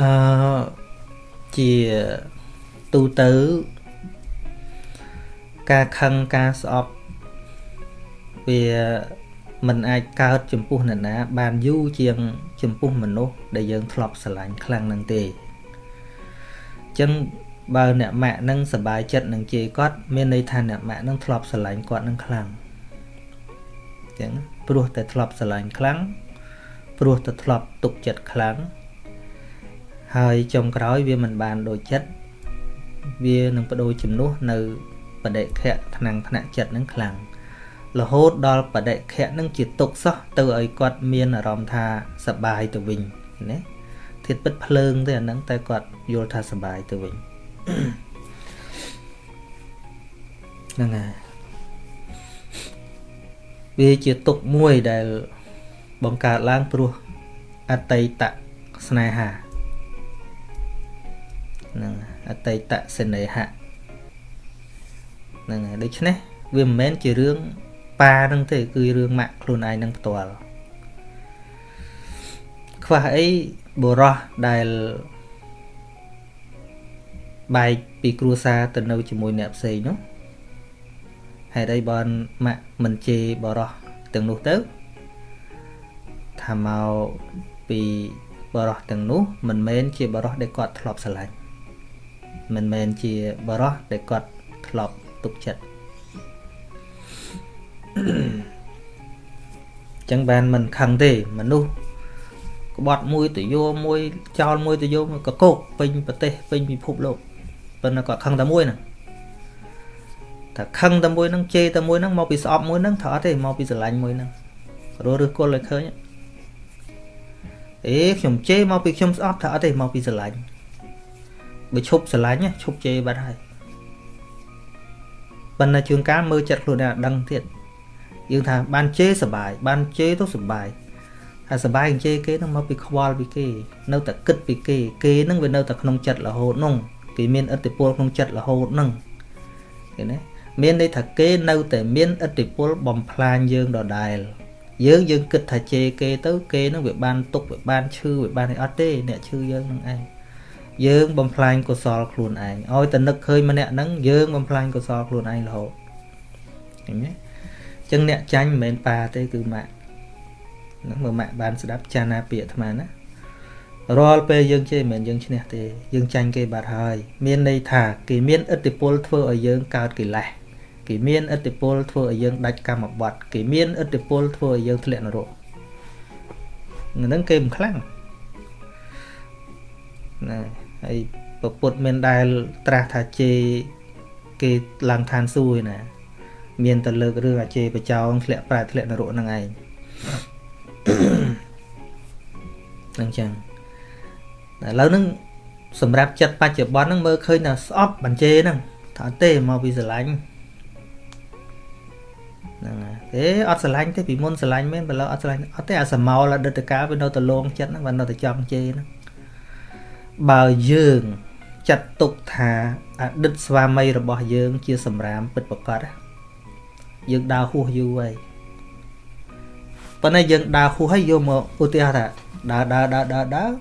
អឺជាទូទៅការខឹងការស្អប់វាមិនអាចកើតចំពោះនរណា បានយូរជាងចំពោះមនុស្សដែលយើងធ្លាប់ស្រឡាញ់ខ្លាំងនឹងទេអញ្ចឹងបើអ្នកម៉ាក់នឹងសบายចិត្តនឹងជេរគាត់មានន័យថាអ្នកម៉ាក់នឹងធ្លាប់ស្រឡាញ់គាត់នឹងខ្លាំងអញ្ចឹងព្រោះតែធ្លាប់ស្រឡាញ់ខ្លាំង ព្រោះតែធ្លាប់ទុកចិត្តខ្លាំងហើយចុងក្រោយវាមិនបានដូចចិត្តវានឹងបដូរជំនួសនៅបដិខៈថ្នាំងថ្នាក់ចិត្តនឹងខ្លាំងរហូតដល់បដិខៈនឹងជាទុកសោះទៅឲ្យគាត់មានអារម្មណ៍ថាសបាយទៅវិញណាធៀបពិតភ្លើងទេអាហ្នឹងតែគាត់យល់ថាសបាយទៅវិញហ្នឹងហើយវាជាទុកមួយដែល បង្កើតឡើងព្រោះអតីតស្នេហាហ្នឹងអតីតសេនេហៈហ្នឹងហើយដូច្នេះវាមិនមែនជារឿងប៉ានឹងទេ គឺរឿងម៉ាក់ខ្លួនឯងនឹងផ្ទាល់ខ្វះអីបុរសដែលបែកពីគ្រួសារទៅនៅជាមួយអ្នកផ្សេងនោះហេតុអីបើម៉ាក់មិនជេរបរោះទាំងនោះទៅ ថាមកពីបរោះទាំងនោះមិនមែនជាបរោះដែលគាត់ធ្លាប់ស្រឡាញ់មិនមែនជាបរោះដែលគាត់ធ្លាប់ទុកចិត្តចឹងបានមិនខឹងទេមនុស្សក្បត់មួយទៅយោមួយចោលមួយទៅយោមួយកកោកពេញប្រទេសពេញពិភពលោកប៉ុន្តែគាត់ខឹងតែមួយហ្នឹងតែខឹងតែមួយហ្នឹងជេរតែមួយហ្នឹងមកពីស្អប់មួយហ្នឹងត្រូវអត់ទេមកពីស្រឡាញ់មួយហ្នឹងរស់ឬគល់ឲ្យឃើញ អេខ្ញុំជេរមកពីខ្ញុំស្អប់ត្រូវអត់ទេមកពីស្រឡាញ់បើឈប់ស្រឡាញ់ឈប់ជេរបាត់ហើយប៉ុន្តែជួនកាលមើលចិត្តខ្លួនឯងដឹងទៀតយើងថាបានជេរសបាយបានជេរទៅសបាយហើយសបាយជេរគេនឹងមកពីខ្វល់ពីគេ នៅតែគិតពីគេ គេនឹងវានៅតែក្នុងចិត្តរហូតនោះគេមានឥទ្ធិពលក្នុងចិត្តរហូតនឹងឃើញទេមានន័យថាគេនៅតែមានឥទ្ធិពលបំផ្លាញយើងដដែល យើងយើងគិតថាជេរគេទៅគេនឹងវាបានទុកវាបានឈឺវាបានអីអត់ទេអ្នកឈឺយើងនឹងឯងយើងបំផ្លាញកុសលខ្លួនឯងឲ្យតែនឹកឃើញម្នាក់ហ្នឹងយើងបំផ្លាញកុសលខ្លួនឯងរហូតឃើញទេចឹងអ្នកចាញ់មិនមែនប៉ាទេគឺម៉ាក់ហ្នឹងមើលម៉ាក់បានស្ដាប់ចាណាពាក្យអាត្មាណារាល់ពេលយើងជេរមិនមែនយើងឈ្នះទេយើងចាញ់គេបាត់ហើយ មានន័យថាគេមានឥទ្ធិពលធ្វើឲ្យយើងកើតកិលេស គេមានឥទ្ធិពលធ្វើឲ្យយើងដាច់កម្មបត្តិគេមានឥទ្ធិពលធ្វើឲ្យយើងធ្លាក់នរកហ្នឹងគេមិនខ្លាំងណាហើយពពុទ្ធមានដែលត្រាស់ថាជេរគេឡើងឋានសួគ៌ណា មានតែលើករឿងអាជេរបចោងធ្លាក់ប្រែធ្លាក់នរកហ្នឹងឯងហ្នឹងចឹងឥឡូវហ្នឹងសម្រាប់ចិត្តបច្ចុប្បន្នហ្នឹងមើលឃើញថាស្អប់បញ្ជេហ្នឹងថាអត់ទេមកពីស្រឡាញ់ ហ្នឹងទេអត់ស្រឡាញ់ទេពីមុនស្រឡាញ់មែនបើឡើយអត់ស្រឡាញ់អត់ទេអាសមោលអតីតកាលវានៅតែលងចិត្តហ្នឹងវានៅតែចង់ជេរហ្នឹងបើយើងចាត់ទុកថាអតីតស្វាមីរបស់យើង ជាសម្រាមពិតប្រកបយើងដើរហួសយូរហើយប៉ុន្តែយើងដើរហួសហើយយកមកឧទាហរណ៍ថាដើរដើរដើរដើរដើរ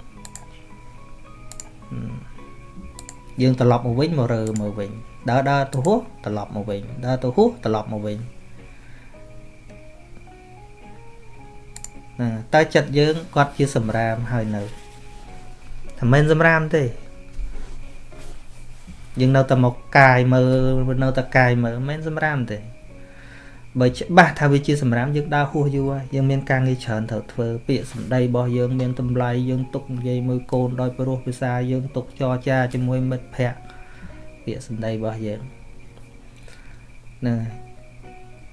យើងត្រឡប់មកវិញមករើមកវិញដើរដើរទៅហួសត្រឡប់មកវិញដើរទៅហួសត្រឡប់មកវិញ ណាតើចិត្តយើងគាត់ជាសម្រាមហើយនៅតែមិនសម្រាមទេយើងនៅតែមកកាយមើលនៅតែកាយមើលមិនសម្រាមទេបើច្បាស់ថាវាជាសម្រាមយើងដើរហួសយូរហើយយើងមានការងារច្រើនត្រូវធ្វើពាក្យសម្ដីរបស់យើងមានតម្លៃយើងទុកនិយាយមួយកូនដោយព្រោះភាសាយើងទុកចរចាជាមួយមិត្តភ័ក្តិពាក្យសម្ដីរបស់យើងហ្នឹង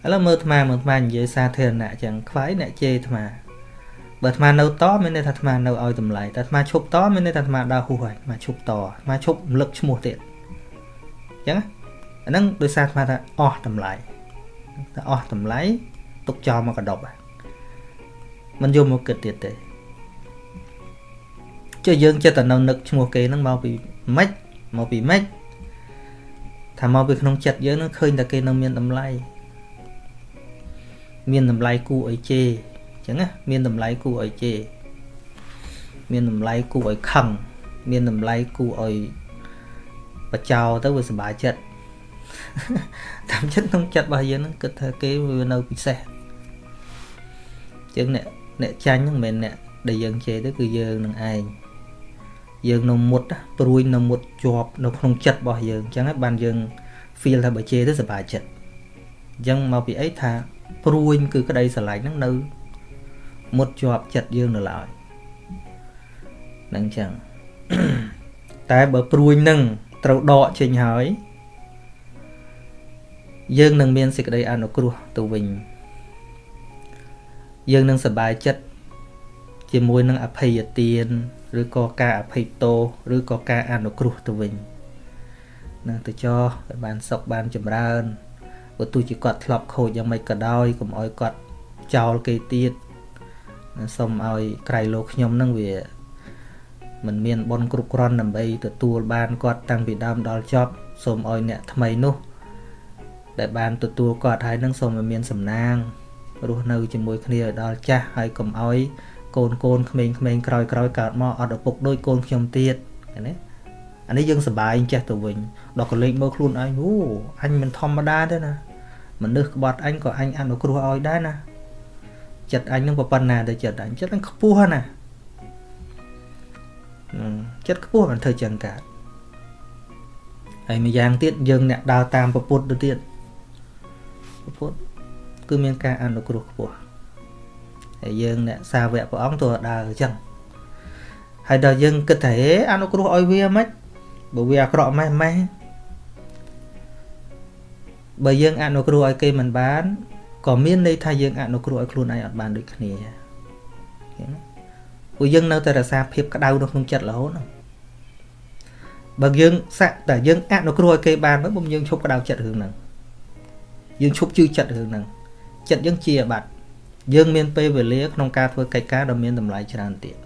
ឥឡូវមើលអាត្មាមើលអាត្មានិយាយសាធារណៈចឹងខ្វាយអ្នកជេរអាត្មា បើអាត្មានៅតមានន័យថាអាត្មានៅឲ្យតម្លៃតែអាត្មាឈប់តមានន័យថាអាត្មាដើរហួសហើយអាត្មាឈប់តអាត្មាឈប់រំលឹកឈ្មោះទៀតអញ្ចឹងអាហ្នឹងដោយសារអាត្មាថាអស់តម្លៃតែអស់តម្លៃទុកចោលមកកដប់មិនយកមកគិតទៀតទេចុះយើងចិត្តតែនៅនឹកឈ្មោះគេហ្នឹងមកពីម៉េចមកពីម៉េចថាមកពីក្នុងចិត្តយើងនឹងឃើញតែគេនៅមានតម្លៃមានតម្លៃគួរឲ្យជេរអញ្ចឹងណាមានតម្លៃគួរឲ្យជេរមានតម្លៃគួរឲ្យខឹងមានតម្លៃគួរឲ្យបចោទៅវាសុបាយចិត្តតាមចិត្តក្នុងចិត្តរបស់យើងហ្នឹងគិតថាគេវានៅពិសេសជាងអ្នកអ្នកចាញ់ហ្នឹងមិនមែនអ្នកដែលយើងជេរទៅគឺយើងនឹងឯងយើងនៅមុតព្រួយនៅមុតជាប់នៅក្នុងចិត្តរបស់យើងអញ្ចឹងហើយបានយើង feel ថាបើជេរទៅសុបាយចិត្តអញ្ចឹងមកពីអីថាព្រួយគឺក្តីស្រឡាញ់ហ្នឹងនៅ មុតជាប់ចិត្តយើងនៅឡើយនឹងអញ្ចឹងតែបើព្រួយនឹងត្រូវដកចេញហើយ យើងនឹងមានសេចក្តីអនុគ្រោះទៅវិញ យើងនឹងសប្បាយចិត្តជាមួយនឹងអភ័យទានឬក៏ការអភ័យទោសឬក៏ការអនុគ្រោះទៅវិញនឹងទៅចោឲ្យបានសុខបានចម្រើនបើទោះជាគាត់ធ្លាប់ខូចយ៉ាងម៉េចក៏ដោយកុំឲ្យគាត់ចោលគេទៀត សូមឲ្យក្រៃលោកខ្ញុំនឹងវាមិនមានបនគ្រប់គ្រាន់ដើម្បីទទួលបានគាត់តាំងពីដើមដល់ចប់សូមឲ្យអ្នកថ្មីនោះ ដែលបានទទួលគាត់ហើយនឹងសូមឲ្យមានសំណាងរស់នៅជាមួយគ្នាឲ្យដល់ចាស់ហើយកុំឲ្យកូនកូនក្មេងៗក្រោយក្រោយកើតមកអត់ឪពុកដូចកូនខ្ញុំទៀតឃើញទេអានេះយើងសប្បាយចេះទៅវិញដល់កលេចមើលខ្លួនឯងអូអញមិនធម្មតាទេណាមនុស្សក្បត់អញក៏អញអនុគ្រោះឲ្យដែរណា ចិត្តអញនឹងប៉ុណ្ណាទៅចិត្តអញចិត្តអញខ្ពស់ណាចិត្តខ្ពស់មិនធ្វើចឹងកើតហើយម្យ៉ាងទៀតយើងអ្នកដើរតាមពពុទ្ធទៅទៀតពពុទ្ធគឺមានការអនុគ្រោះខ្ពស់ហើយយើងអ្នកសាវកព្រះអង្គទោះដើរអញ្ចឹងហើយដល់យើងគិតថាហេអនុគ្រោះឲ្យវាមិនបើវាអាក្រក់ម៉េះម៉េះបើយើងអនុគ្រោះឲ្យគេមិនបាន ក៏មានន័យថាយើងអនុគ្រោះឲ្យខ្លួនឯងអត់បានដូចគ្នាព្រោះយើងនៅតែរក្សាភាពក្តៅនៅក្នុងចិត្តរហូតហ្នឹងបើយើងសាក់តែយើងអនុគ្រោះឲ្យគេបានមកបំយើងឈប់ក្តៅចិត្តរឿងហ្នឹងយើងឈប់ជឿចិត្តរឿងហ្នឹងចិត្តយើងជាបាត់យើងមានពេលវេលាក្នុងការធ្វើកិច្ចការដ៏មានតម្លៃច្រើនទៀត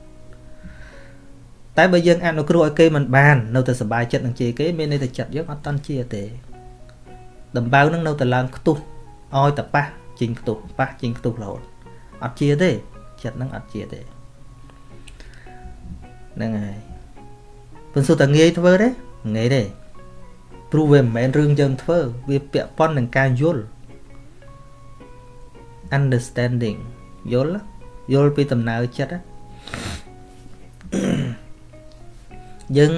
តែបើយើងអនុគ្រោះឲ្យគេមិនបាននៅតែសុបាយចិត្តនឹងជាគេមានន័យថាចិត្តយើងអត់តន់ជាទេដំបៅនឹងនៅតែឡើងខ្ទុះឲ្យតែប៉ះ ជីងខ្ទុះប៉ះជីងខ្ទុះរហូតអត់ជាទេចិត្តនឹងអត់ជាទេហ្នឹងហើយប៉ុន្តែតែងាយធ្វើទេងាយទេព្រោះវាមិនមែនរឿងយើងធ្វើវាពាក់ព័ន្ធនឹងការយល់ understanding យល់យល់ពីដំណើរចិត្តយើង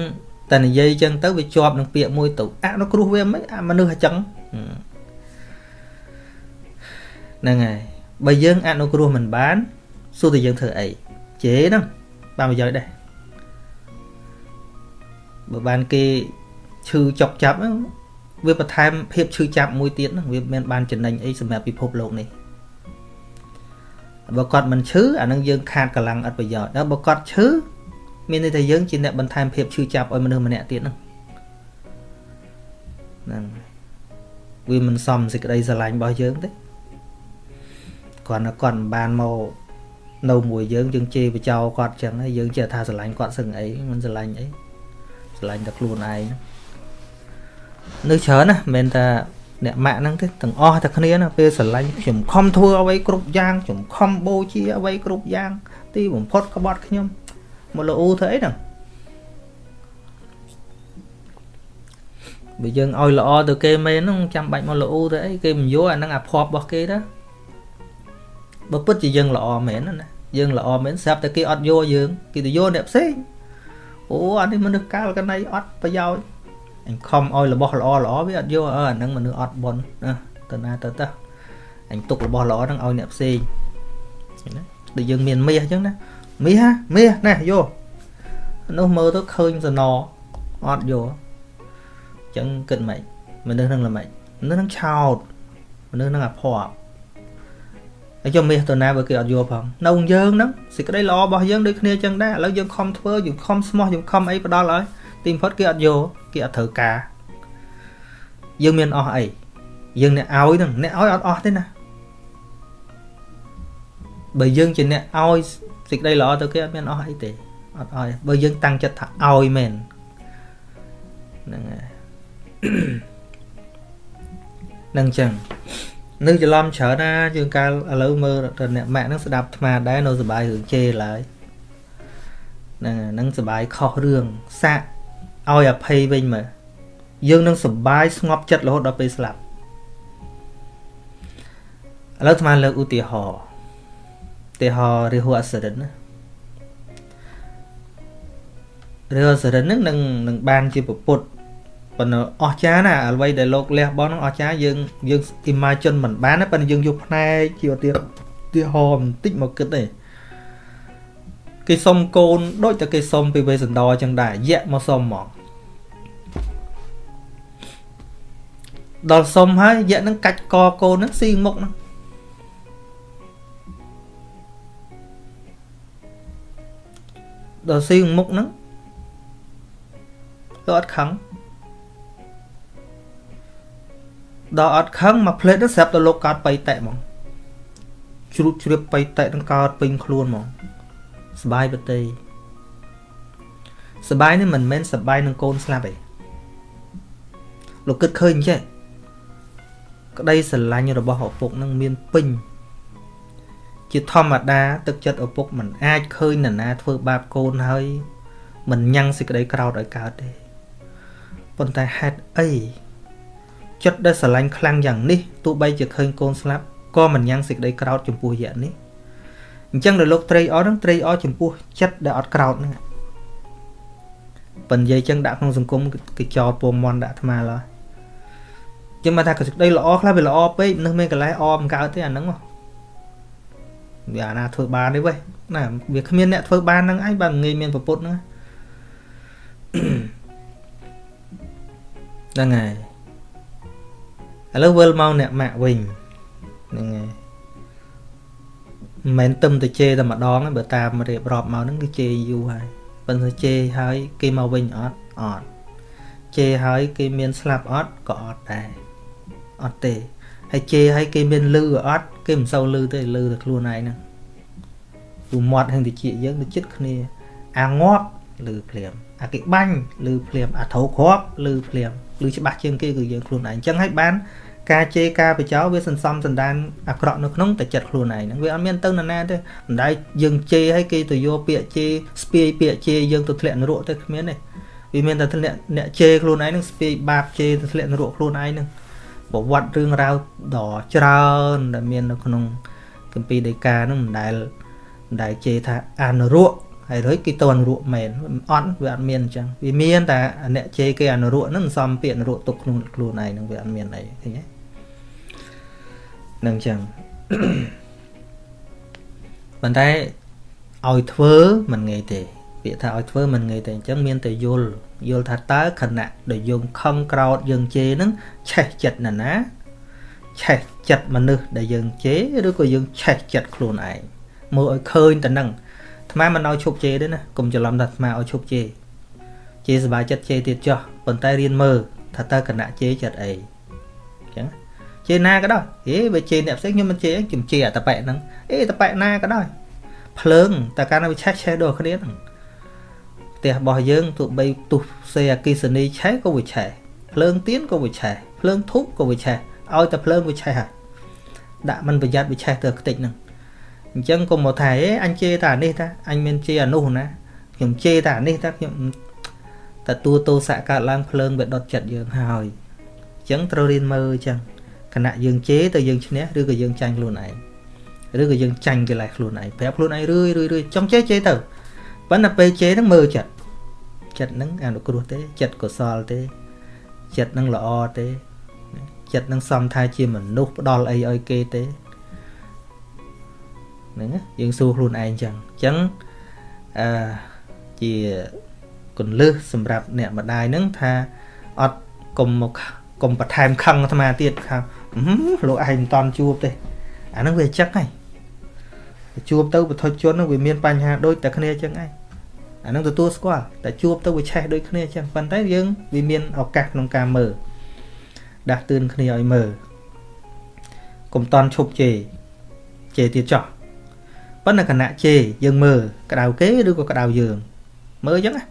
តែនិយាយចឹងទៅវាជាប់នឹងពាក្យមួយទៅអនុគ្រោះវាមិនអាមនុស្សអញ្ចឹង ហ្នឹងហើយបើយើងអនុគ្រោះមិនបានសួរតែយើងធ្វើអីជេហ្នឹងបានប្រយោជន៍ដែរបើបានគេឈឺចុកចាប់វាបន្ថែមភាពឈឺចាប់មួយទៀតហ្នឹងវាមានបានចំណេញអីសម្រាប់ពិភពលោកនេះបើគាត់មិនឈឺអានឹងយើងខាតកម្លាំងអត់ប្រយោជន៍ដល់បើគាត់ឈឺមានន័យថាយើងជាអ្នកបន្ថែមភាពឈឺចាប់ឲ្យមនុស្សម្នាក់ទៀតហ្នឹងហ្នឹងវាមិនសមសេចក្តីស្រឡាញ់របស់យើងទេ គាត់គាត់មិនបានមកនៅមួយយើងយើងជេរបចោគាត់ចឹងហើយយើងចេះថាស្រឡាញ់គាត់សឹងអីមិនស្រឡាញ់អីស្រឡាញ់តែខ្លួនឯងនៅច្រើនណាមិនមែនថាអ្នកម៉ាក់ហ្នឹងទេទាំងអស់តែគ្នាណាពេលស្រឡាញ់ខ្ញុំខំធ្វើអ្វីគ្រប់យ៉ាងខ្ញុំខំបូជាអ្វីគ្រប់យ៉ាង ទីបំផុតក្បត់ខ្ញុំមកលោធ្វើអីហ្នឹងបើយើងឲ្យល្អទៅគេមែនហ្នឹងចាំបាច់មកលោទៅអីគេមិនយកអាហ្នឹងអាភ័ព្វរបស់គេដែរ បើពិតជាយើងល្អមែនណាយើងល្អមែនស្រាប់តែគេអត់យកយើងគេទៅយកអ្នកផ្សេងអូអានេះមនុស្សកាលកណៃអត់ប្រយោជន៍អញខំឲ្យរបស់ល្អល្អវាអត់យកអើអាហ្នឹងមនុស្សអត់បនណាទៅណាទៅទៅអញទុករបស់ល្អហ្នឹងឲ្យអ្នកផ្សេងណាដូចយើងមានមាសអញ្ចឹងណាមាសមាសណាយកនោះមើលទៅឃើញសណអត់យកអញ្ចឹងគិតមិនមនុស្សហ្នឹងល្មិចមនុស្សហ្នឹងឆោតមនុស្សហ្នឹងអាភ័ព្វ ហើយយកមាសទៅណាបើគេអត់យកផងនៅយើងហ្នឹងសេចក្តីល្អរបស់យើងដូចគ្នាអញ្ចឹងដែរឥឡូវយើងខំធ្វើយើងខំស្មោះយើងខំអីផ្ដល់ឲ្យទីបំផុតគេអត់យកគេអត់ត្រូវការយើងមានអស់អីយើងអ្នកឲ្យហ្នឹងអ្នកឲ្យអត់អស់ទេណាបើយើងជាអ្នកឲ្យសេចក្តីល្អទៅគេអត់មានអស់អីទេអត់ឲ្យបើយើងតាំងចិត្តថាឲ្យមែនហ្នឹងហើយនឹងចឹង នៅច្រឡំច្រើនណាយើងកាលឥឡូវមើលទៅអ្នកម៉ាក់ហ្នឹងស្ដាប់អាត្មាដែរនៅសុបាយរឿងជេរឡើយហ្នឹងហ្នឹងសបាយខុសរឿងសាកឲ្យអភ័យវិញមើលយើងនឹងសបាយស្ងប់ចិត្តរហូតដល់ពេលស្លាប់ឥឡូវអាត្មាលើកឧទាហរណ៍ឧទាហរណ៍រាហូអសរិនណារាហូអសរិនហ្នឹងនឹងនឹងបានជាពុទ្ធ ប៉ុន្តែអស្ចារ្យណាអ្វីដែលលោកលះបង់ហ្នឹងអស្ចារ្យយើងយើង imagine មិនបានណាប៉ុន្តែយើងយកផ្នែកជាឧទាទាហរណ៍បន្តិចមកគិតទេគេសុំកូនដូចតែគេសុំពីវេសន្តរចឹងដែរយៈមកសុំមកដល់សុំហើយយៈនឹងកាច់កកូននឹងស៊ីមុខហ្នឹងដល់ស៊ីមុខហ្នឹងលោកអត់ខឹង ដល់អត់ខឹងមកផ្លេតទៅស្រាប់តែលោកកើតបៃតៈហ្មងជ្រូតជ្រាបបៃតៈនឹងកើតពេញខ្លួនហ្មងសបាយបតីសបាយនេះមិនមែនសបាយនឹងកូនស្លាប់ទេលោកគិតឃើញចេះក្តីស្រឡាញ់របស់ឪពុកនឹងមានពេញជាធម្មតាទឹកចិត្តឪពុកមិនអាចឃើញនរណាធ្វើបាបកូនហើយមិនញ៉ាំងសេចក្តីក្រោធឲ្យកើតទេប៉ុន្តែហេតុអី ចិត្តដែលស្រឡាញ់ខ្លាំងយ៉ាងនេះទោះបីជាឃើញកូនស្លាប់ក៏មិនញ៉ាំងសេចក្តីក្រោធចំពោះយៈនេះអញ្ចឹងដល់លោកត្រីអហ្នឹងត្រីអចំពោះចិត្តដែលអត់ក្រោតហ្នឹងប៉ុន្តែនិយាយចឹងដាក់ក្នុងសង្គមគេចោលពងមន់ដាក់អាត្មាឡើយចឹងមកថាកសេចក្តីល្អខ្លះវាល្អពេកនឹកមានកន្លែងអមិនកើតទេអាហ្នឹងវាអាណាធ្វើបានទេវេណាវាគ្មានអ្នកធ្វើបានហ្នឹងឯងបើងាយមានប្រពុតហ្នឹងហ្នឹងហើយ ឥឡូវវិលមកអ្នកម៉ាក់វិញហ្នឹងហើយមិនមែនទឹមទៅជេរតែម្ដងបើតាមរៀបរាប់មកហ្នឹងគឺជេរយូរហើយប៉ុន្តែជេរហើយគេមកវិញអត់អត់ជេរហើយគេមានស្លាប់អត់ក៏អត់ដែរអត់ទេហើយជេរហើយគេមានលឺអត់គេមិនសូវលឺទេលឺតែខ្លួនឯងហ្នឹងព្រោះមាត់ហ្នឹងតិចយើងទៅចិត្តគ្នាអាងាប់លឺភ្លាមអាគេបាញ់លឺភ្លាមអាធោគ្រាប់លឺភ្លាម លឺច្បាស់ជាងគេគឺយើងខ្លួនឯងអញ្ចឹងហើយបានការជេរការបចោវាសន្សំសន្តានអាក្រក់នៅក្នុងតែចិត្តខ្លួនឯងហ្នឹងវាអត់មានទៅណាណាទេមិនដែលយើងជេរឲ្យគេទៅយកពាក្យជេរស្ពាយពាក្យជេរយើងទៅធ្លាក់នរកទៅគ្មានទេវាមានតែធ្លាក់អ្នកជេរខ្លួនឯងហ្នឹងស្ពាយបាបជេរទៅធ្លាក់នរកខ្លួនឯងហ្នឹងប្រវត្តិរឿងរ៉ាវដ៏ច្រើនដែលមាននៅក្នុងគម្ពីរដីកាហ្នឹងមិនដែលមិនដែលជេរថាអនុរក ហើយរួចគេទៅអនុរកមែនអត់វាអត់មានអញ្ចឹងវាមានតែអ្នកជេរគេអនុរកហ្នឹងសំពាក្យអនុរកទុកក្នុងខ្លួនឯងហ្នឹងវាអត់មានអីឃើញទេនឹងចឹងប៉ុន្តែឲ្យធ្វើមិនងាយទេពាក្យថាឲ្យធ្វើមិនងាយទេអញ្ចឹងមានតែយល់យល់ថាតើខណៈដែលយើងខំក្រោតយើងជេរហ្នឹងឆេះចិត្តណាណាឆេះចិត្តមនុស្សដែលយើងជេរឬក៏យើងឆេះចិត្តខ្លួនឯងមើលឲ្យឃើញតែហ្នឹង អាត្មាមិនឲ្យឈប់ជេរទេណាកុំច្រឡំថាអាត្មាឲ្យឈប់ជេរជេរសុបាយចិត្តជេរទៀតចោះប៉ុន្តែរៀនមើលថាតើគណៈជេរចិត្តអីអញ្ចឹងជេរណាក៏ដោយហេបើជេរអ្នកផ្សេងខ្ញុំមិនជេរខ្ញុំជេរអាតប៉ែហ្នឹងអេតប៉ែណាក៏ដោយភ្លើងតែកាលណាវាឆេះឆេះដូចគ្នាហ្នឹងផ្ទះរបស់យើងទោះបីទុះសេអគិសនីឆេះក៏វាឆេះភ្លើងទៀនក៏វាឆេះភ្លើងធូបក៏វាឆេះឲ្យតែភ្លើងវាឆេះហើយដាក់មិនប្រយ័ត្នវាឆេះទៅខ្ទេចហ្នឹង អញ្ចឹងកុំមកថាអេអញជេរតែអានេះតាអញមានជេរអានោះណាខ្ញុំជេរតែអានេះតាខ្ញុំទទួលទោសៈកើតឡើងភ្លើងវាដុតចិត្តយើងហើយអញ្ចឹងត្រូវរៀនមើលអញ្ចឹងខណៈយើងជេរទៅយើងឈ្នះឬក៏យើងចាញ់ខ្លួនឯងឬក៏យើងចាញ់កិលេសខ្លួនឯងប្រាប់ខ្លួនឯងរឿយរឿយរឿយចង់ជេរជេរទៅប៉ុន្តែពេលជេរហ្នឹងមើលចិត្តចិត្តហ្នឹងអនុគ្រោះទេចិត្តកុសលទេចិត្តហ្នឹងល្អទេចិត្តហ្នឹងសំថាជាមនុស្សផ្ដល់អីឲ្យគេទេ ហ្នឹងយើងសួរខ្លួនឯងចឹងអញ្ចឹងអឺជាកុនលឹះសម្រាប់អ្នកម្ដាយហ្នឹងថាអត់កុំមកកុំបន្ថែមខឹងអាត្មាទៀតថាលោកឯងមិនតន់ជួបទេអាហ្នឹងវាចឹកហើយជួបទៅបទជនហ្នឹងវាមានបញ្ហាដូចតែគ្នាចឹងឯងអាហ្នឹងទទួលស្គាល់តែជួបទៅវាឆេះដូចគ្នាចឹងប៉ុន្តែយើងវាមានឱកាសក្នុងការមើលដាស់តឿនគ្នាឲ្យមើលកុំតន់ឈប់ជេរជេរទៀតចោះ ប៉ុន្តែគណៈជេរយើងមើលក្តៅគេឬក៏ក្តៅយើងមើលចឹងណា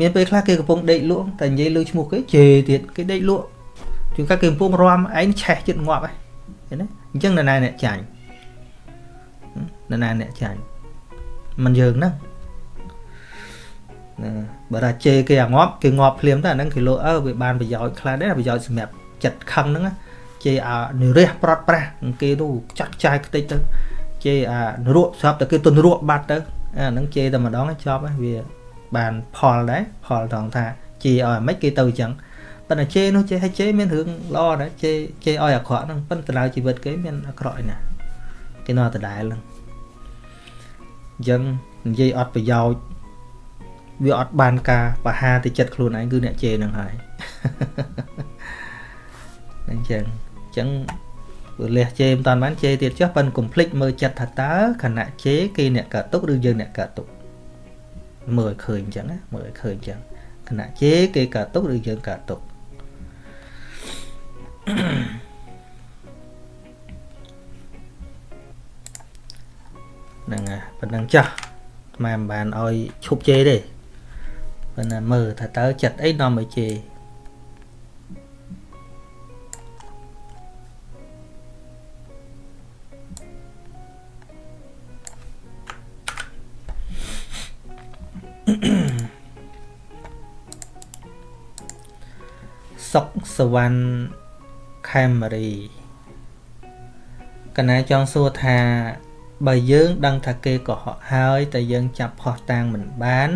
មានពេលខ្លះគេកំពុងដេកលក់តែនិយាយលើឈ្មោះគេជេរទៀតគេដេកលក់ជួនកាលគេកំពុងរាំឯងឆេះចិត្តងាប់ហើយឃើញទេអញ្ចឹងនរណាអ្នកចាញ់នរណាអ្នកចាញ់មិនយើងហ្នឹងបើថាជេរគេអាងាប់គេងាប់ភ្លាមទៅអាហ្នឹងគេលោអើវាបានប្រយោជន៍ខ្លះដែរប្រយោជន៍សម្រាប់ចិត្តខឹងហ្នឹងជេរអានិរះប្រត់ប្រាស់គេនោះចាត់ចាយខ្ទេចទៅ ជេរអានរក់ស្រាប់តែគេទុនរក់បាត់ទៅអាហ្នឹងជេរតែម្ដងចប់ហើយវាបានផលដែរផលត្រង់ថាជេរឲ្យមិនគេទៅអញ្ចឹងប៉ុន្តែជេរនោះជេរឲ្យជេរមានរឿងល្អដែរជេរជេរឲ្យអាក្រក់ហ្នឹងប៉ុន្តែដល់ជីវិតគេមានអាក្រក់ឯណាគេនៅតែដែរហ្នឹងអញ្ចឹងនិយាយអត់ប្រយោជន៍វាអត់បានការបហាទៅចិត្តខ្លួនឯងគឺអ្នកជេរនឹងហើយអញ្ចឹងអញ្ចឹងព្រោះ លះជេរមិនតាន់បានជេរទៀតចុះប៉ិនកុំភ្លេចមើលចិត្តថាតើខណៈជេរគេអ្នកកើតទុកឬយើងអ្នកកើតទុកមើលឲ្យឃើញអញ្ចឹងណាមើលឲ្យឃើញអញ្ចឹងខណៈជេរគេកើតទុកឬយើងកើតទុកហ្នឹងហើយប៉ុណ្ណឹងចាស់មិនបានឲ្យឈប់ជេរទេប៉ុន្តែមើលថាតើចិត្តអីនាំឲ្យជេរ សុកសវណ្ណខេមរីកណាចង់សួរថា បើយើង ដឹងថាគេកុហកហើយតែយើងចាប់ផោះតាំងមិនបាន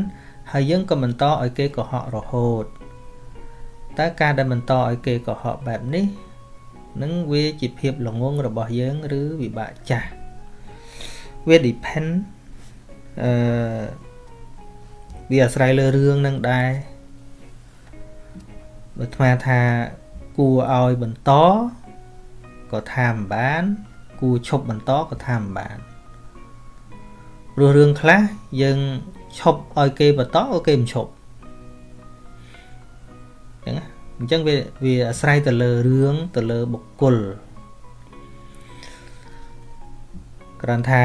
ហើយយើងក៏បន្តឲ្យគេកុហករហូតតើការដែលបន្តឲ្យគេកុហកបែបនេះនឹងវាជាភាពល្ងងរបស់យើងឬវិបាកចាស់វា depend អឺ វាអាស្រ័យលើរឿងនឹងដែរបើថ្មថាគួរឲ្យបន្តក៏ថាមិនបាន គួរឈប់បន្តក៏ថាមិនបានព្រោះរឿងខ្លះយើងឈប់ឲ្យគេបន្តអូគេមិនឈប់អញ្ចឹងអញ្ចឹងវាវាអាស្រ័យទៅលើរឿងទៅលើបុគ្គលគ្រាន់ថា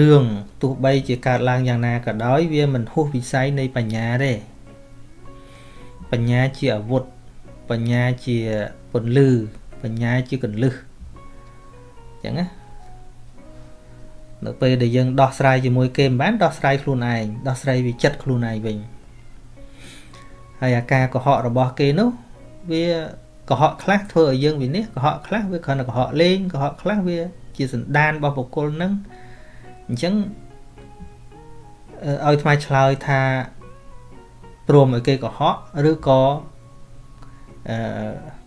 រឿងទោះបីជាកើតឡើងយ៉ាងណាក៏ដោយ វាមិនហួសវិស័យនៃបញ្ញាទេបញ្ញាជាអាវុធបញ្ញាជាពន្លឺបញ្ញាជាកន្លឹះអញ្ចឹងណានៅពេលដែលយើងដោះស្រាយជាមួយគេមិនបានដោះស្រាយខ្លួនឯងដោះស្រាយវិចិត្តខ្លួនឯងវិញហើយអាការកុហករបស់គេនោះវាកុហកខ្លះធ្វើឲ្យយើងវិនិច្ឆ័យកុហកខ្លះវាគ្រាន់តែកុហកលេងកុហកខ្លះវាជាសន្តានរបស់បុគ្គលនឹង អញ្ចឹងឲ្យថ្មឆ្លើយថាព្រមឲ្យគេកុហកឬក៏អឺ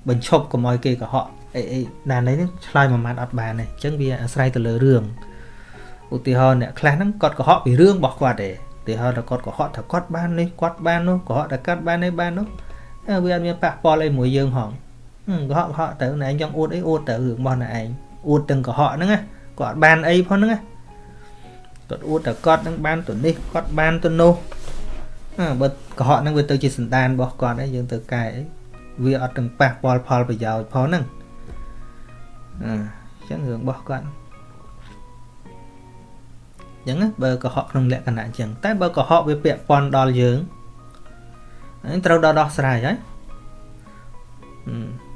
បញ្ឈប់កុំឲ្យគេកុហកអីអីណានេះឆ្លើយមួយម៉ាត់អត់បានទេអញ្ចឹងវាអាស្រ័យទៅលើរឿងឧទាហរណ៍អ្នកខ្លះហ្នឹងគាត់កុហកពីរឿងរបស់គាត់ទេឧទាហរណ៍ថាគាត់កុហកថាគាត់បាននេះគាត់បាននោះកុហកថាគាត់បាននេះបាននោះវាអត់មានប៉ះពាល់អីមួយយើងហងកុហកកុហកទៅណែឯងចង់អួតអីអួតទៅរឿងរបស់ណែឯងអួតទាំងកុហកហ្នឹងណាគាត់បានអីផងហ្នឹងណា គាត់អួតតែគាត់នឹងបានទៅនេះគាត់បានទៅនោះបើកុហកហ្នឹងវាទៅជាសន្តានរបស់គាត់ហើយយើងទៅកែអីវាអត់ទាំងប៉ះពាល់ផលប្រយោជន៍ផងហ្នឹងអញ្ចឹងរឿងរបស់គាត់អញ្ចឹងបើកុហកក្នុងលក្ខណៈអញ្ចឹងតែបើកុហកវាពាក់ព័ន្ធដល់យើងហ្នឹងត្រូវដល់ដោះស្រាយហើយ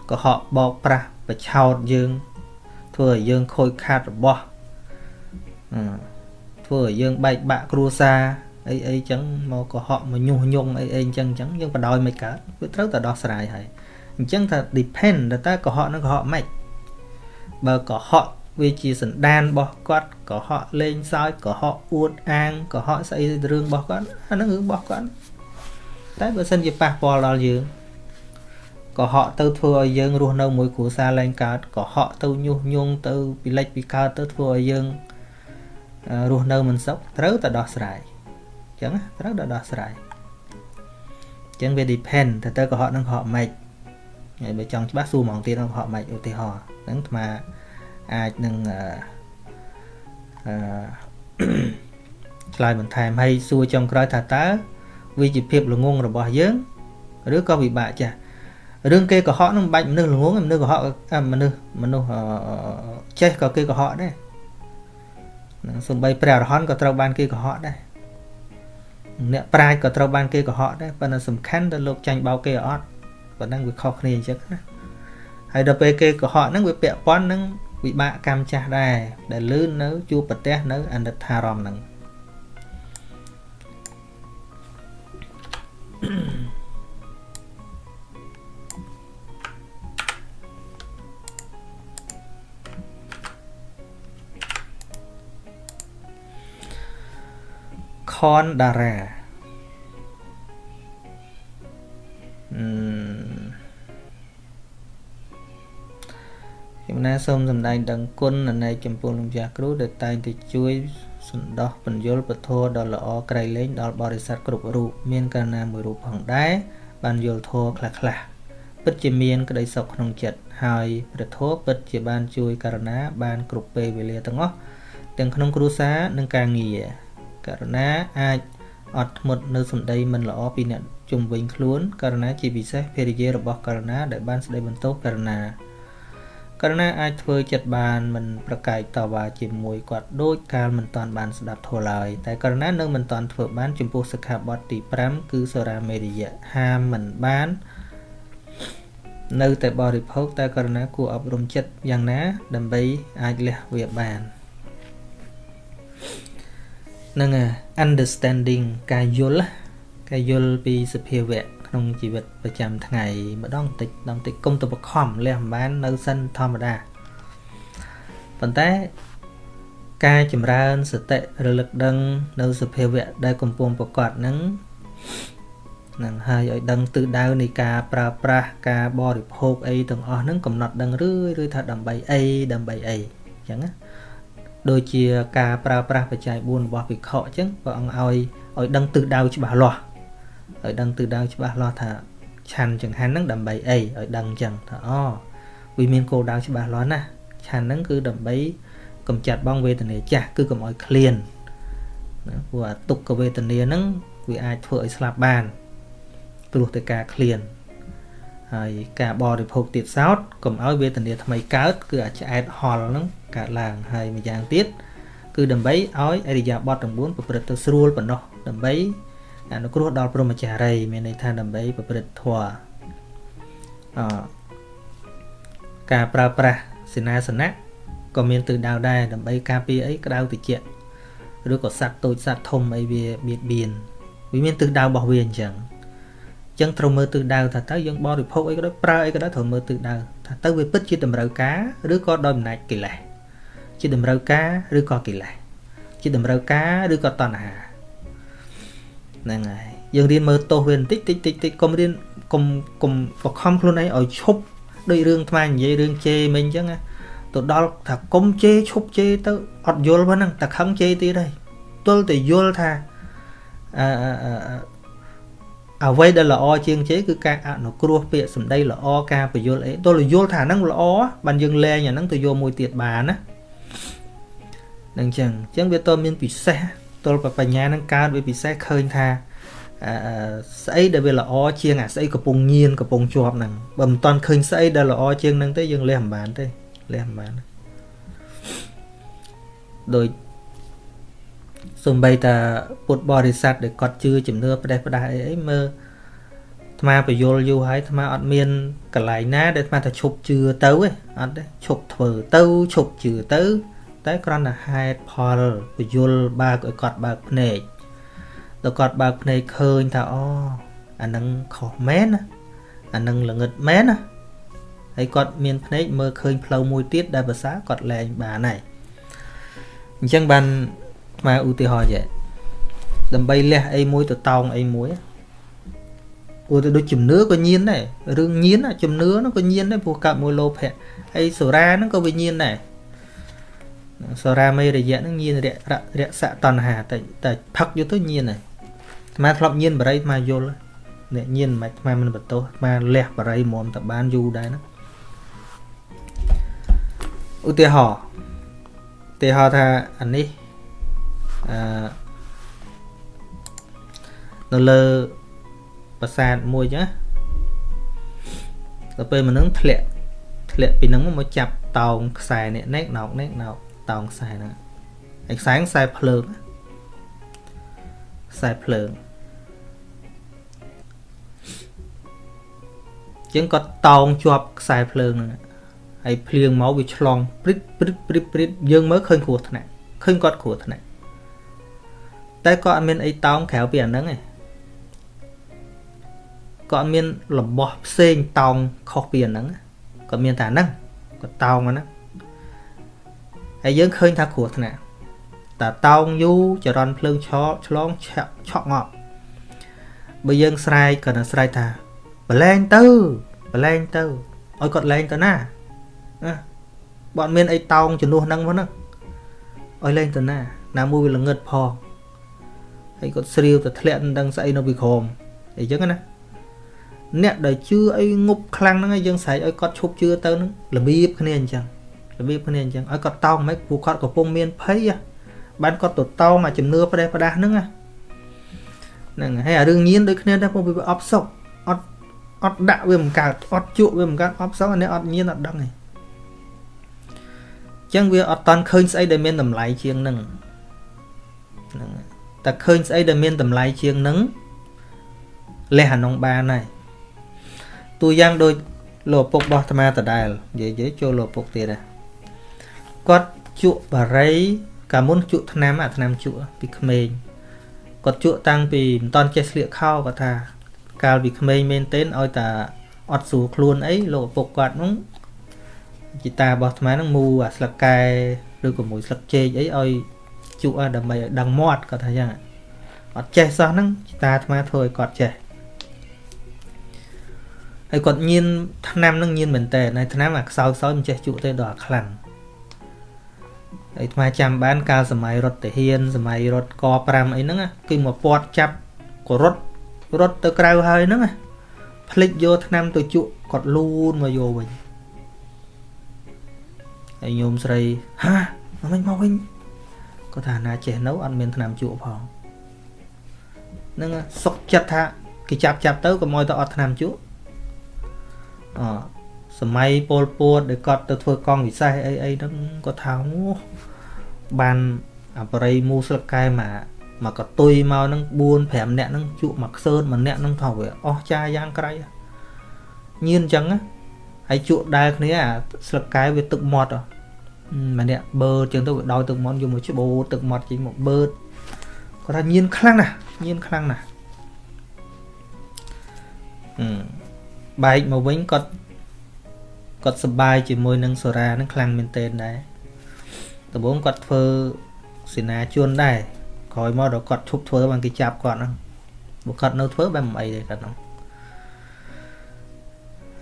កុហកបោកប្រាស់បឆោតយើងធ្វើឲ្យយើងខូចខាតរបស់ ធ្វើឲ្យយើងបែកបាក់គ្រួសារអីអីចឹងមកកុហកមកញុះញង់អីអីចឹងចឹងយើងបដ ாய் មិនកើតវាត្រូវតែដោះស្រាយហើយអញ្ចឹងថា depend តើកុហកនឹងកុហកម៉េចបើកុហកវាជាសន្តានរបស់គាត់កុហកលេងសើចកុហកអួតអាងកុហកស្អីរឿងរបស់គាត់អាហ្នឹងរឿងរបស់គាត់តែបើសិនជាប៉ះពាល់ដល់យើងកុហកទៅធ្វើឲ្យយើងរស់នៅមួយគ្រួសារឡើងកើតកុហកទៅញុះញង់ទៅពិលិចពីកើតទៅធ្វើឲ្យយើង រស់នៅមិនសុខត្រូវតែដោះស្រាយអញ្ចឹងត្រូវតែដោះស្រាយអញ្ចឹងវា depend ទៅទៅកុហកនឹងកុហកម៉េចហើយបើចង់ច្បាស់សួរហ្មងទៀតនឹងកុហកម៉េចឧទាហរណ៍ហ្នឹងអាត្មាអាចនឹងអឺឆ្លើយបន្ថែមហើយសួរចុងក្រោយថាតើវាជាភាពល្ងងរបស់យើងឬក៏វិបាកចាស់រឿងគេកុហកនឹងមិនបាច់មនុស្សល្ងងមនុស្សកុហកមនុស្សមនុស្សចេះក៏គេកុហកដែរ ហ្នឹងសំបីព្រះអរហន្តក៏ត្រូវបានគេកុហកដែរអ្នកប្រាជ្ញក៏ត្រូវបានគេកុហកដែរប៉ុន្តែសំខាន់ទៅលោកចាញ់បោកគេអត់ប៉ុណ្ណឹងវាខុសគ្នាអញ្ចឹងណាហើយដល់ពេលគេកុហកហ្នឹងវាពាក់ព័ន្ធនឹងវិបាកកម្មចាស់ដែរដែលលឺនៅជួបប្រទេសនៅអនិច្ចារមហ្នឹង Mm-hmm. ខនដារ៉ាអឺខ្ញុំណាសូមសម្ដែងដឹងគុណនៃចំពោះលោកចាស់គ្រូដែលតែងតែជួយសន្តោសបញ្យលពធដ៏ល្អក្រៃលែងដល់បរិស័ទគ្រប់រូបមានកាលណាមួយរូបផងដែរបានយល់ធម៌ខ្លះខ្លះពិតជាមានក្តីសុខក្នុងចិត្តហើយព្រះធម៌ពិតជាបានជួយករណាបានគ្រប់ពេលវេលាទាំងអស់ទាំងក្នុងគ្រួសារនិងការងារ ករណាអាចអត់ធ្មត់នៅសម្ដីមិនល្អពីអ្នកជំវិញខ្លួនករណាជាពិសេសភរិយារបស់ករណាដែលបានស្ដីបន្ទោសករណាករណីអាចធ្វើចិត្តបានមិនប្រកែកតវ៉ាជាមួយគាត់ដូចកាលមិនតាន់បានស្ដាប់ធម៌ឡើយតែករណីនៅមិនតាន់ធ្វើបានចំពោះសិក្ខាបទទី5គឺសូរាមេរិយៈហាមមិនបាន នៅតែបរិភោគតែករណីគួរអប់រំចិត្តយ៉ាងណា ដើម្បីអាចលះវាបាន នឹង understanding ការយល់ការយល់ពីសភាវៈក្នុងជីវិតប្រចាំថ្ងៃម្ដងតិចម្ដងតិចគុំទៅបខំលះមិនបាននៅសិនធម្មតាប៉ុន្តែការចម្រើនសតិរលឹកដឹង នៅសភាវៈដែលកំពុងប្រកបនឹងនឹងហើយឲ្យដឹងទិសដៅនៃការប្រើប្រាស់ការបរិភោគអីទាំងអស់ហ្នឹងកំណត់ដឹងរឿយរឿយថាដើម្បីអីដើម្បីអីអញ្ចឹងណា ដូចជាការប្រើប្រាស់បច្ច័យ4របស់ភិក្ខុអញ្ចឹងព្រះអង្គឲ្យឲ្យដឹងទិសដៅច្បាស់លាស់ឲ្យដឹងទិសដៅច្បាស់លាស់ថាឆាន់ចង្ហាន់ហ្នឹងដើម្បីអីឲ្យដឹងអញ្ចឹងថាអូវាមានគោលដៅច្បាស់លាស់ណាឆាន់ហ្នឹងគឺដើម្បីកំចាត់បងវេទនាចាស់គឺកុំឲ្យឃ្លានណាព្រោះអាទុក្ខវេទនាហ្នឹងវាអាចធ្វើឲ្យស្លាប់បានព្រោះតែការឃ្លាន ហើយការបរិភោគទៀតសោតកុំឲ្យវេទនាថ្មីកើតគឺអាចឆ្អែតហល់ហ្នឹងកើតឡើងហើយម្យ៉ាងទៀតគឺដើម្បីឲ្យអរិយាបទទាំង4ប្រព្រឹត្តទៅស្រួលប៉ុណ្ណោះដើម្បីអនុគ្រោះដល់ព្រមចារីមានន័យថាដើម្បីប្រព្រឹត្តធម៌អការប្រើប្រាស់សេនាសនៈក៏មានទិសដៅដែរដើម្បីការពារអីក្តៅតិចឬក៏សត្វតូចសត្វធំអីវាបៀតបៀនវាមានទិសដៅរបស់វាអញ្ចឹងអញ្ចឹងត្រូវមើលទិសដៅថាតើយើងបរិភោគអីក៏ដោយប្រើអីក៏ដោយត្រូវមើលទិសដៅថាទៅវាពិតជាតម្រូវការឬក៏ដោយអំណាចកិលេសជាតម្រូវការឬក៏កិលេសជាតម្រូវការឬក៏តណ្ហាហ្នឹងហើយយើងរៀនមើលទោសវាបន្តិចតិចតិចតិចកុំរៀនកុំកុំបខំខ្លួនឯងឲ្យឈប់ដូចរឿងថ្មនិយាយរឿងជេរមិញអញ្ចឹងទៅដល់ថាកុំជេរឈប់ជេរទៅអត់យល់ហ្នឹងតែខឹងជេរទៀតហើយទល់តែយល់ថាអឺ អ្វីដែលល្អជាងជេរគឺការអនុគ្រោះពាក្យសម្ដីល្អការបញ្យល់អីទល់យល់ថាហ្នឹងល្អបានយើងលែងអាហ្នឹងទៅយកមួយទៀតបានណានឹងអញ្ចឹងអញ្ចឹងវាតមានពិសេសទល់បញ្ញានឹងកើតវាពិសេសឃើញថាអឺស្អីដែលវាល្អជាងអាស្អីកំពុងញៀនកំពុងជាប់ហ្នឹងបើមិនតាន់ឃើញស្អីដែលល្អជាងហ្នឹងទេយើងលះមិនបានទេលះមិនបានដោយ សំបីតាពុទ្ធបរិស័ទដែលគាត់ជឿជំនឿផ្ដេសផ្ដាស់អីអីមើលអាត្មាបយលយូរហើយអាត្មាអត់មានកន្លែងណា ដែលអាត្មាថាឈប់ជឿទៅទេអត់ទេឈប់ធ្វើទៅឈប់ជឿទៅ តែគ្រាន់តែហេតុផលពយលបើកឲ្យគាត់បើកភ្នែកដល់គាត់បើកភ្នែកឃើញថាអូអានឹងខុសមែនណាអានឹងល្ងឹតមែនណាហើយគាត់មានភ្នែកមើលឃើញផ្លូវមួយទៀតដែលភាសាគាត់លែងបានហើយអញ្ចឹងបាន មកឧទាហរណ៍ចេះដើម្បីលះអីមួយទៅតោងអីមួយព្រោះទៅដូចជំនឿក៏ញៀនដែររឿងញៀនជំនឿហ្នឹងក៏ញៀនដែរព្រោះកើតមួយលោភៈហើយសូរាហ្នឹងក៏វាញៀនដែរសរាមេរយៈហ្នឹងញៀនរៈរៈសៈតណ្ហាតែតែផឹកយកទៅញៀនហើយអាត្មាធ្លាប់ញៀនបរិយអាត្មាយល់អ្នកញៀនមិនអាត្មាមិនបន្ទោសអាត្មាលះបរិយមុំតបានយូរដែរណាឧទាហរណ៍ឧទាហរណ៍ថាអានេះ អឺនៅលើប្រាសាទមួយចឹងដល់ពេលមនុស្សធ្លាក់ធ្លាក់ពីនឹងមកចាប់តោងខ្សែនេះណែកណោកណែកណោកតោងខ្សែហ្នឹងហើយខ្សែខ្សែភ្លើងខ្សែភ្លើងជាងគាត់តោងជាប់ខ្សែភ្លើងហ្នឹងហើយភ្លៀងមកវាឆ្លងព្រិតព្រិតព្រិតព្រិតយើងមើលឃើញគ្រោះថ្នាក់ឃើញគាត់គ្រោះថ្នាក់ តែក៏អត់មានអីតោងក្រៅពីអាហ្នឹងឯងក៏អត់មានរបស់ផ្សេងតោងខុសពីអាហ្នឹងក៏មានតែហ្នឹងក៏តោងអាហ្នឹងហើយយើងឃើញថាគ្រោះថ្នាក់តែតោងយូរចរន្តភ្លើងឆក់ឆ្លងឆក់ឆក់ងាប់បើយើងស្រែកក៏នឹងស្រែកថាបលែងទៅបលែងទៅឲ្យគាត់លែងទៅណាណាបើអត់មានអីតោងជំនួសហ្នឹងមកហ្នឹងឲ្យលែងទៅណាណាមួយវាល្ងឹតផង ហើយគាត់ស្រាវទៅធ្លាក់មិនដឹងស្អីនៅពីក្រមអីចឹងណាអ្នកដែលជឿអីងប់ខ្លាំងហ្នឹងហើយយើងស្រែកឲ្យគាត់ឈប់ជឿទៅហ្នឹងរបៀបគ្នាអញ្ចឹងរបៀបគ្នាអញ្ចឹងឲ្យគាត់តោងមិនពួកគាត់កំពុងមានភ័យបានគាត់ទៅតោងអាជំនឿផ្ដេសផ្ដាស់ហ្នឹងហ្នឹងហើយអារឿងញៀនដូចគ្នាដែរពួកវាអបសុកអត់អត់ដាក់វាមិនកើតអត់ជក់វាមិនកើតអបសុកអានេះអត់ញៀនអត់ដឹងទេចឹងវាអត់តាន់ឃើញស្អីដែលមានតម្លៃជាងនឹងហ្នឹង តែឃើញស្អីដែលមានតម្លៃជាងនឹងលះអានងបានហើយតួយ៉ាងដូចលោកឪពុករបស់អាត្មាដដែលនិយាយនិយាយចូលលោកឪពុកទៀតដែរគាត់ជក់បារីកាលមុនជក់ថ្នាំអាថ្នាំជក់ពីក្មេងគាត់ជក់តាំងពីមិនតន់ចេះស្លៀកខោគាត់ថាកាលពីក្មេងមែនទែនឲ្យតាអត់ស្រួលខ្លួនអីលោកឪពុកគាត់នោះជីតារបស់អាត្មានឹងមូអាស្លឹកកែឬក៏មួយស្លឹកចេកអីឲ្យ ជក់ដើម្បីឲ្យដឹងមាត់គាត់ថាយ៉ាងអត់ចេះសោះហ្នឹងជីតាអាត្មាធ្វើឲ្យគាត់ចេះហើយគាត់ញៀនឆ្នាំនឹងញៀនមែនតើហើយឆ្នាំអាខ្សោយខ្សោយមិនចេះជក់ទេដល់អាខ្លាំងហើយអាចាំបានកាលសម័យរត់ទាហានសម័យរត់ក5អីហ្នឹងគឺមកពាត់ចាប់ក៏រត់រត់ទៅក្រៅហើយហ្នឹងភ្លេចយកឆ្នាំទៅជក់គាត់លូនមកយកវិញហើយញោមស្រីហាមកវិញមកវិញ គាត់ថាណាចេះនៅអត់មានឆ្នាំជក់ផងនឹងសុកចិត្តថាគេចាប់ចាប់ទៅកុំឲ្យទៅអត់ឆ្នាំជក់អសម័យពលពួតដែលគាត់ទៅធ្វើកង់វិសេសអីអីហ្នឹងគាត់ថាអូបានអបរិយមូស្លឹកកែមកមកកតុយមកហ្នឹង4 5នាក់ហ្នឹងជក់មកខ្សើតម្នាក់ហ្នឹងថាវាអស់ចាយ៉ាងក្រៃញៀនអញ្ចឹងហើយជក់ដែលគ្នាអាស្លឹកកែវាទឹកមាត់ ម្នាក់បឺតចឹងទៅវាដោយទឹកមាត់យកមកច្បូតទឹកមាត់ចេញមកបឺតគាត់ថាញៀនខ្លាំងណាស់ញៀនខ្លាំងណាស់អឺបែកមកវិញគាត់គាត់សប្បាយជាមួយនឹងសូរ៉ានឹងខ្លាំងមែនទែនដែរដំបូងគាត់ធ្វើសេនាជនដែរក្រោយមកដល់គាត់ឈប់ធ្វើបានគេចាប់គាត់ហ្នឹងបើគាត់នៅធ្វើបែបមិនអីទេគាត់ហ្នឹង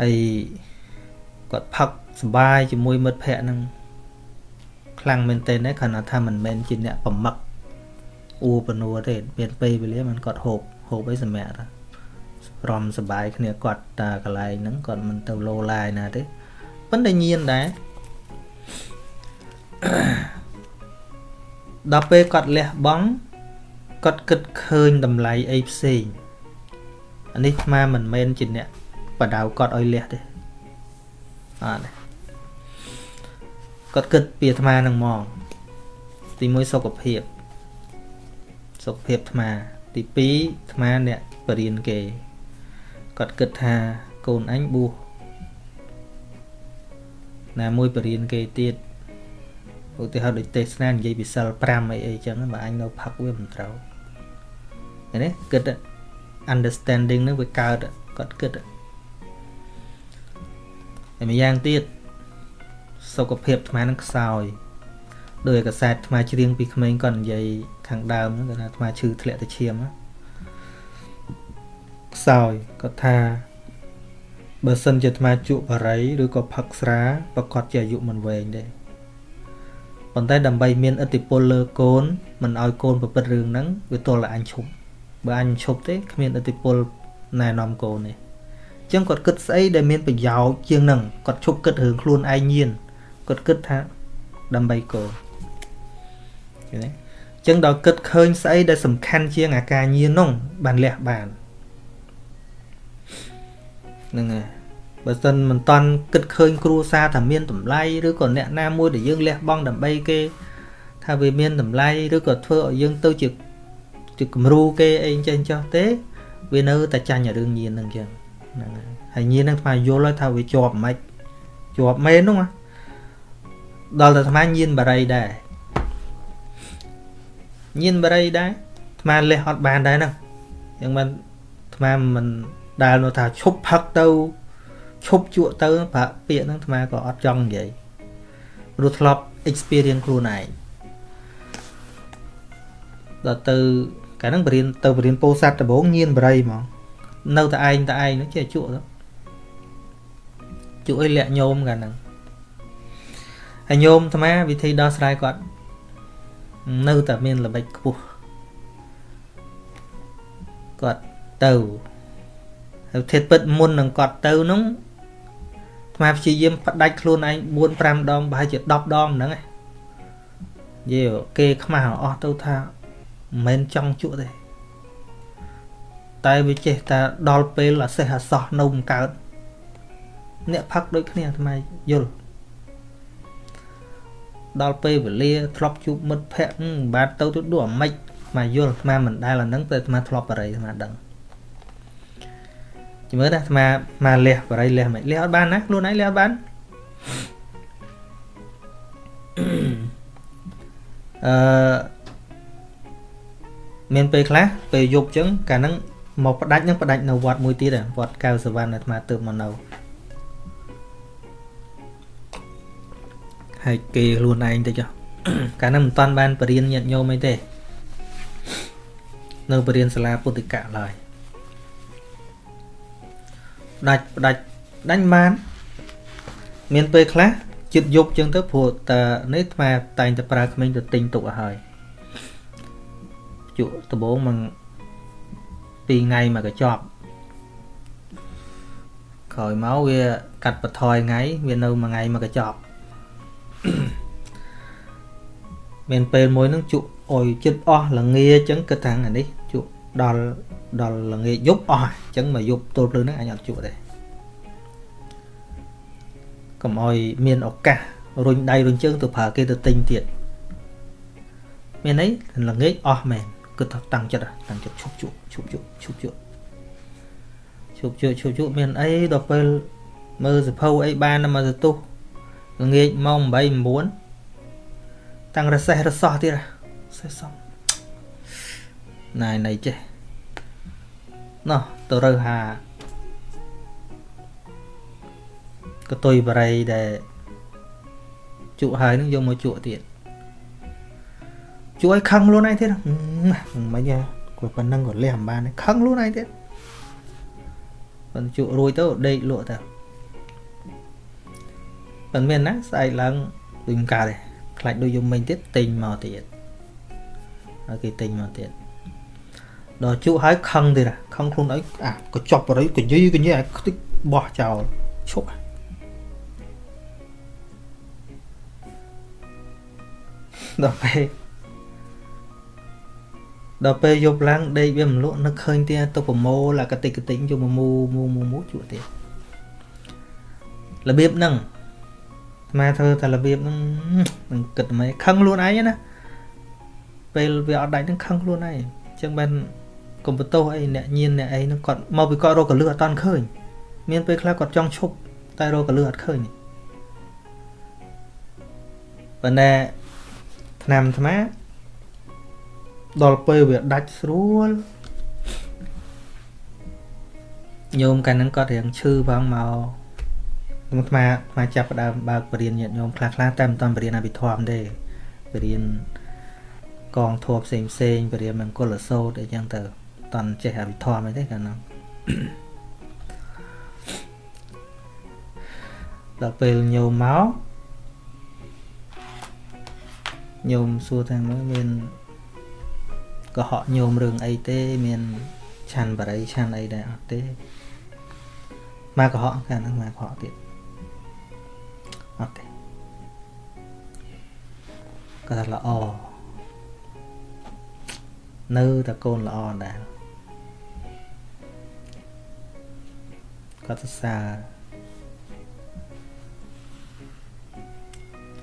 ហើយគាត់ផឹកសប្បាយជាមួយមិត្តភ័ក្ដិហ្នឹង ខ្លាំងមែនទែនដែរគ្រាន់តែថាមិនមែនជាអ្នកប្រមឹកអ៊ូបនួទេមានពេលវេលាมันគាត់ហូបហូបអីសម្រាប់ថារំសបាយគ្នាគាត់តាកន្លែងហ្នឹងគាត់មិនទៅលោឡាយណាទេប៉ុន្តែញៀនដែរដល់ពេលគាត់លះបង់គាត់គិតឃើញតម្លៃអីផ្សេងអានេះស្មាមិនមែនជាអ្នកបដៅគាត់ឲ្យលះទេអត់ទេ គាត់គិតពីអាត្មានឹងមកទី1សុខភាពសុខភាពអាត្មា ទី2អាត្មាអ្នកបរៀនគេគាត់គិតថាកូនអញបួសណាមួយបរៀនគេទៀតឧទាហរណ៍ដូចទេសនានិយាយពីសិល5អីអីចឹងបើអញនៅផឹកវាមិនត្រូវឃើញទេគិត understanding នឹងវាកើតគាត់គិតហើយម្យ៉ាងទៀត សុខភាពអាត្មានឹងខ្សោយដោយកសែតអាត្មាច្រៀងពីក្មេងគាត់និយាយខាងដើមហ្នឹងគាត់ថាអាត្មាឈឺធ្លាក់ទៅឈាមខ្សោយគាត់ថាបើសិនជាអាត្មាជក់បារីឬក៏ផឹកស្រាប្រកាសជាអាយុមិនវែងទេប៉ុន្តែដើម្បីមានឥទ្ធិពលលើកូនមិនឲ្យកូនប្រព្រឹត្តរឿងហ្នឹងវាទល់តែអញឈប់បើអញឈប់ទេគ្មានឥទ្ធិពលណែនាំកូនទេអញ្ចឹងគាត់គិតស្អីដែលមានប្រយោជន៍ជាងហ្នឹងគាត់ឈប់គិតរឿងខ្លួនឯងញៀន គាត់គិតថាដើម្បីកូនឃើញទេអញ្ចឹងដល់គិតឃើញស្អីដែលសំខាន់ជាងអាការញៀននោះបានលះបានហ្នឹងហើយបើសិនមិនតន់គិតឃើញគ្រួសារថាមានតម្លៃឬក៏អ្នកណាមួយដែលយើងលះបង់ដើម្បីគេ ថាវាមានតម្លៃឬក៏ធ្វើឲ្យយើងទៅជាជាគំរូគេអីចេះចោះទេ វានៅតែចាញ់រឿងញៀនហ្នឹងចឹងហ្នឹងហើយហើយញៀនហ្នឹងថ្មយល់ហើយថាវាជាប់មិនជាប់មែនហ្នឹង ដល់តែថ្មញៀនបារីដែរញៀនបារីដែរថ្មលះអត់បានដែរហ្នឹងយ៉ាងមិនថ្មមិនដែលនោះថាឈប់ផឹកទៅឈប់ជក់ទៅប្រាក់ពាក្យហ្នឹងអាត្មាក៏អត់ចង់និយាយព្រោះធ្លាប់ experience ខ្លួនឯងដល់ទៅកាលហ្នឹងបរៀនទៅបរៀនពោធិ៍សាត់ដំបងញៀនបរិយហ្មងនៅតែឯងតែឯងនោះចេះជក់ទៅជក់ឲ្យលាក់ញោមកាលហ្នឹង ហើយញោមអាត្មាវិធីដោះស្រាយគាត់នៅតែមានល្បិចខ្ពស់គាត់ទៅហើយធិតពិតមុននឹងគាត់ទៅនោះអាត្មាព្យាយាមផ្ដាច់ខ្លួនឯង4 5ដងប្រហែលជា10ដងហ្នឹងឯងយេគេខ្មាស់អស់ទៅថាមិនមែនចង់ជក់ទេតែវាចេះតែដល់ពេលអាសេះអាសោះនៅមិនកើតអ្នកផឹកដូចគ្នាអាត្មាយល់ ដល់ពេលវេលាធ្លាប់ជួបមិត្តភ័ក្តិមិនបានទៅទៅដូចអាម៉េចមកយល់អាត្មាមិនដែលអាហ្នឹងតែអាត្មាធ្លាប់បរិយអាត្មាដឹងជំរឿនអាត្មាមកលះបរិយលះមិនលះអត់បានណាខ្លួនឯងលះអត់បានអឺមានពេលខ្លះពេលយប់ចឹងកាលហ្នឹងមកផ្ដាច់នឹងផ្ដាច់នៅវត្តមួយទៀតវត្តកៅសវណ្ណអាត្មាទើបមកនៅ ហើយគេខ្លួនឯងទៅចុះកាលហ្នឹងមិនតាន់បានបរៀនញាតញោមអីទេ នៅបរៀនសាលាពុទ្ធិកៈឡើយដាច់ផ្ដាច់ដាច់បាន មានពេលខ្លះចិត្តយប់ចឹងទៅព្រោះតានេះថ្មតែងតែប្រើក្មេងទៅទិញទុកឲ្យហើយជក់ដំបងមក2ថ្ងៃមកកញ្ចប់ក្រោយមកវាកាត់បន្ថយថ្ងៃវានៅមួយថ្ងៃមកកញ្ចប់ មានពេលមួយនឹងជក់អុយចិត្តអស់ល្ងាអញ្ចឹងគិតថាអានេះជក់ដល់ដល់ល្ងាយប់អស់អញ្ចឹងមកយប់ទល់ព្រលឹងហ្នឹងអញអត់ជក់ទេកុំអុយមានឱកាសរុញដៃរុញជើងទៅប្រើគេទៅទិញទៀតមានអីល្ងាចអស់មែនគិតថាតាំងចិត្តតាំងចិត្តឈប់ជក់ឈប់ជក់ឈប់ជក់ឈប់ជក់ឈប់ជក់មានអីដល់ពេលមើលសភៅអីបានមកទៅទុះ ល្ងាចម៉ោង8 9តាំងរសេះរសោះទៀតសេះសំណៃណៃចេះណោះទៅរើហាកតុយបរិយដែលជក់ហើយនឹងយកមកជក់ទៀតជួយខឹងខ្លួនឯងទៀតមិនហ៎គាត់ប៉ុណ្ណឹងក៏លះមិនបានខឹងខ្លួនឯងទៀតប៉ុន្តែជក់រួយទៅដេកលក់ទៅ ប៉ុន្មានណាស្អែកឡើងដូចកើតទេខ្លាចដូចយំមិញទៀតទិញមកទៀតហើយគេទិញមកទៀតដល់ជក់ហើយខឹងទៀតខឹងខ្លួនឯងអាក៏ចប់បរិយកញីកញីអាខ្ទេចបោះចោលឈប់ដល់ពេលដល់ពេលយប់ឡើងដេកវាមិនលក់នឹកឃើញទៀតទៅប្រមូលអាកតិកតិញយកមកមូមូមូមូជក់ទៀតរបៀបហ្នឹងស្មាធ្វើតែរបៀបហ្នឹងនឹងគិតមិនខឹងខ្លួនឯងណាពេលវាអត់ដាច់ហ្នឹងខឹងខ្លួនឯងអញ្ចឹងបានកុំបន្ទោសអីអ្នកញៀនអ្នកអីហ្នឹងគាត់មកពីគាត់រកកលឹះអត់តាន់ឃើញមានពេលខ្លះគាត់ចង់ឈប់តែរកកលឹះអត់ឃើញប៉ុន្តែឆ្នាំអាត្មាដល់ពេលវាដាច់ស្រួលញោមកាលហ្នឹងគាត់រៀងឈឺផងមក ខ្ញុំអាត្មាអាត្មាចាប់ផ្ដើមបើកបរៀនញាតិញោមខ្លះខ្លះតែមិនតាន់បរៀនអភិធម្មទេបរៀនកងធัวផ្សេងផ្សេងបរៀនមង្គលសោតអីចឹងទៅតន់ចេះអភិធម្មអីទេកាលហ្នឹងដល់ពេលញោមមកញោមសួរថាមើលមានកុហកញោមរឿងអីទេ មានឆាន់បរិយឆាន់អីដែរអត់ទេមកកុហកកាលហ្នឹងមកកុហកទៀត អត់ទេគាត់ថាល្អនៅតែកូនល្អដែរគាត់សរសើរ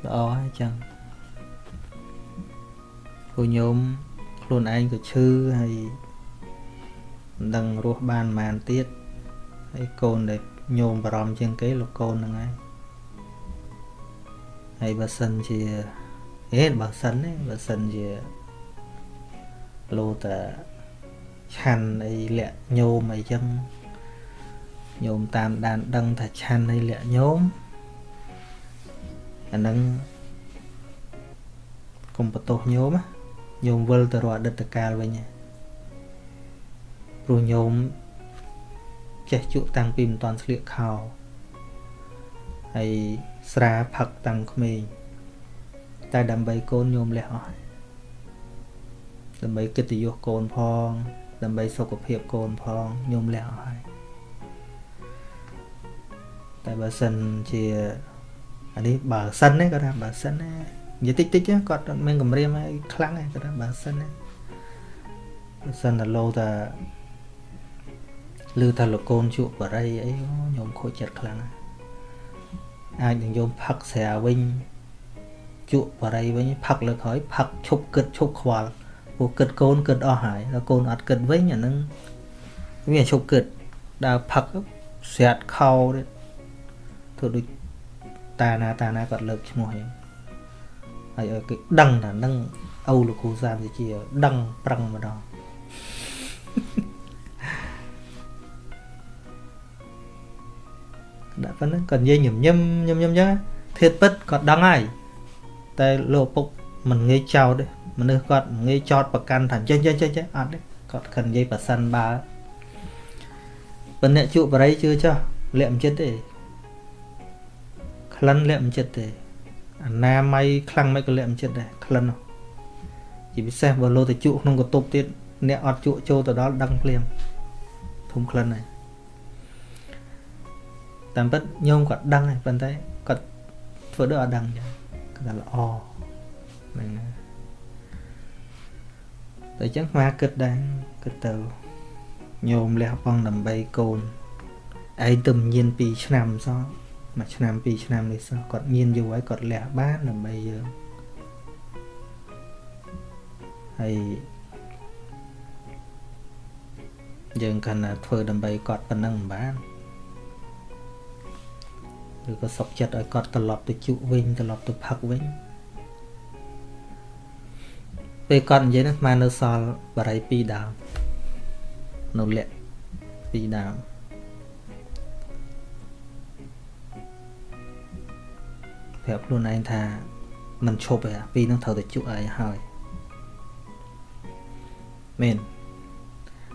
ល្អហើយចឹងគូញោមខ្លួនឯងក៏ឈឺហើយមិនដឹងរស់បានប៉ុន្មានទៀតហើយកូនដែលញោមបារម្ភជាងគេលោកកូនហ្នឹងឯង ហើយបើសិនជាហេបើសិនទេបើសិនជាលោតែឆាន់អីលាក់ញោមអីចឹងញោមតាមដានដឹងថាឆាន់នៃលក្ខញោមអានឹងកុំបន្ទោសញោមញោមវិលទៅរកអតីតកាលវិញព្រោះញោមចេះជក់តាំងពីមិនតាន់ស្លៀកខោហើយ ស្រាផឹកតាំងក្មេងតែដើម្បីកូនញោមលះអស់ដើម្បីកិត្តិយសកូនផង ដើម្បីសុខភាពកូនផងញោមលះអស់ហើយតែបើសិនជាអានេះបើសិនណាគាត់ថាបើសិនណានិយាយតិចតិចគាត់អត់មានគម្រាមអីខ្លាំងទេគាត់ថាបើសិនណាបើសិនតែលោតាឮថាលោកកូនជក់បរិយអីខ្ញុំខូចចិត្តខ្លាំង អាចនឹងយកផឹកស្រាវិញជក់បរិយវិញផឹកលើក្រោយផឹកឈប់គិតឈប់ខ្វល់ព្រោះគិតកូនគិតអស់ហើយដល់កូនអត់គិតវិញអានឹងវាឈប់គិតដើរផឹកស្រាតខោធ្វើដូចតាណាតាណាគាត់លើកឈ្មោះហ្នឹងហើយឲ្យគេដឹងថានឹងអូលោកគ្រូសាមជាដឹងប្រឹងម្ដង ដាក់ប៉ុណ្ណឹងគាត់និយាយញញឹមញឹមញឹមអញ្ចឹងធៀបពិតគាត់ដឹងហើយតែលោកពុកមិនងាយចោតទេមនុស្សគាត់ងាយចោតប្រកាន់ថាចេះចេះចេះចេះអត់ទេគាត់ខិននិយាយប្រសិនបើប៉ុន្តែជក់បរិយជឿចោះលាក់មិនចិត្តទេក្លិនលាក់មិនចិត្តទេអាណាម័យខ្លាំងមិនក៏លាក់មិនចិត្តដែរក្លិនជាពិសេសបើលោទៅជក់ក្នុងកតុបទៀតអ្នកអត់ជក់ចូលទៅដល់ដឹងភ្លាមធំក្លិនហើយ តាមពិតញោមគាត់ដឹងហើយប៉ុន្តែគាត់ធ្វើដូចអត់ដឹងចឹងគាត់ថាល្អហ្នឹងតែចឹងស្មាគិតដែរគិតទៅញោមលះបង់ដើម្បីកូនឯងទៅញៀន2ឆ្នាំសោះមួយឆ្នាំ2ឆ្នាំនេះសោះគាត់ញៀនយូរហើយគាត់លះបានដើម្បីយើងហើយយើងកាន់តែធ្វើដើម្បីគាត់ប៉ុណ្ណឹងមិនបាន ឬក៏សុកចិត្តឲ្យគាត់ត្រឡប់ទៅជក់វិញត្រឡប់ទៅផឹកវិញពេលគាត់និយាយហ្នឹងស្មាននៅសល់បរិយ2ដើមនៅលក្ខ2ដើមប្រាប់ខ្លួនឯងថាมันឈប់ទេពីរហ្នឹងត្រូវតែជក់ឲ្យហើយមែន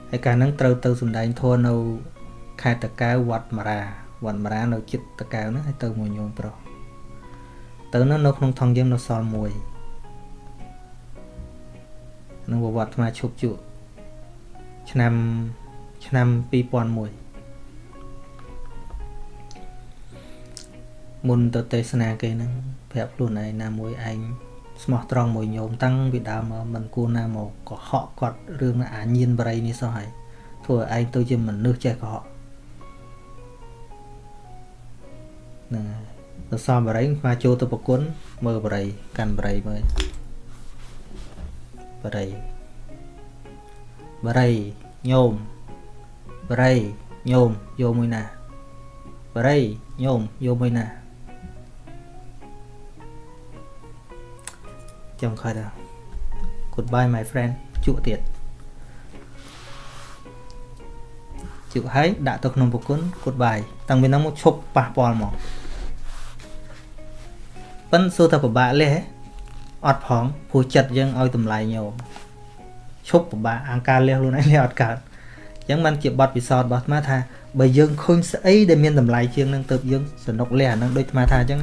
ហើយកាលហ្នឹងត្រូវទៅសំដែងធម៌នៅខេត្តតកៅវត្តមរា វត្តមរានៅចិត្តតកៅហ្នឹងហើយទៅមួយញោមប្រុសទៅនៅនៅក្នុងថងយើងនៅសល់មួយនឹងវត្តអាត្មាឈប់ជក់ឆ្នាំឆ្នាំ2001មុនទៅទេសនាគេហ្នឹងប្រាប់ខ្លួនឯងណាមួយឯងស្មោះត្រង់មួយញោមតាំងពីដើមមកមិនគួរណាមកកុហកគាត់រឿងអាញៀនបរិយនេះសោះហើយធ្វើឲ្យឯងទៅជាមនុស្សចេះកុហក ហ្នឹងហើយទៅសំបរិយស្មាចូលទៅប្រគុណមើលបរិយកាន់បរិយមើលបរិយបរិយញោមបរិយញោមយកមួយណាបរិយញោមយកមួយណាចាំខត់ Goodbye my friend ជក់ទៀតជក់ហើយដាក់ទៅក្នុងប្រគុណ Goodbye តាំងពីនោះមកឈប់ប៉ះពាល់មក ប៉ិនសួរថាពិបាកលះអត់ផងព្រោះចិត្តយើងឲ្យតម្លៃញោមឈប់ពិបាកអង្ការលះខ្លួនឯងលះអត់កើតអញ្ចឹងมันជាបទពិសោធន៍របស់អាត្មាថាបើយើងឃើញស្អីដែលមានតម្លៃជាងនឹងទៅយើងសនុកលះអានឹងដូចអាត្មាថាអញ្ចឹង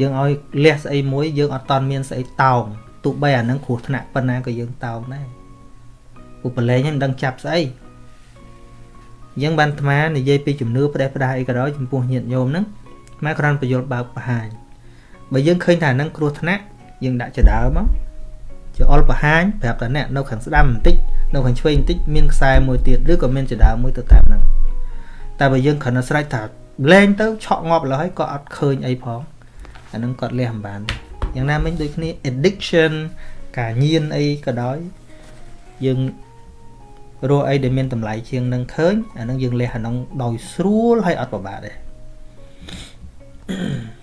យើងឲ្យលះស្អីមួយយើងអត់តន់មានស្អីតោងទោះបីអានឹងគ្រោះថ្នាក់ប៉ុណ្ណាក៏យើងតោងដែរឧបលេងមិនដឹងចាប់ស្អីអញ្ចឹងបានអាត្មានិយាយពីជំនឿផ្ដេសផ្ដាសអីក៏ដោយចំពោះញាតិញោមហ្នឹងអាត្មាគ្រាន់បញ្យល់បើកបង្ហាញ បើយើងឃើញថានឹងគ្រោះថ្នាក់យើងដាក់ចដើមកជាអល់បង្ហាញប្រាប់តាអ្នកនៅខាងស្ដាំបន្តិចនៅខាងឆ្វេងបន្តិចមានខ្សែមួយទៀតឬក៏មានចដើមួយទៅតាមហ្នឹងតែបើយើងគ្រាន់តែស្រេចថាលែងទៅឆក់ងាប់លើហើយក៏អត់ឃើញអីផងអានឹងគាត់លះមិនបានទេយ៉ាងណាមិញដូចគ្នា addiction ការញៀនអីក៏ដោយយើងរកអីដែលមានតម្លៃជាងនឹងឃើញអានឹងយើងលះអានឹងដោយស្រួលហើយអត់ពិបាកទេ Mm-hmm.